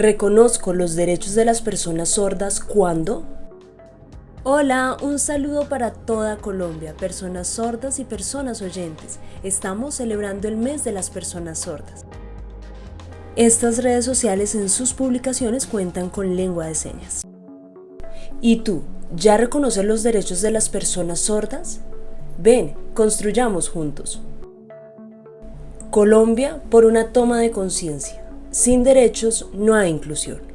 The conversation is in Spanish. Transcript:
Reconozco los derechos de las personas sordas cuando... Hola, un saludo para toda Colombia, personas sordas y personas oyentes. Estamos celebrando el mes de las personas sordas. Estas redes sociales en sus publicaciones cuentan con lengua de señas. ¿Y tú, ya reconoces los derechos de las personas sordas? Ven, construyamos juntos. Colombia por una toma de conciencia. Sin derechos no hay inclusión.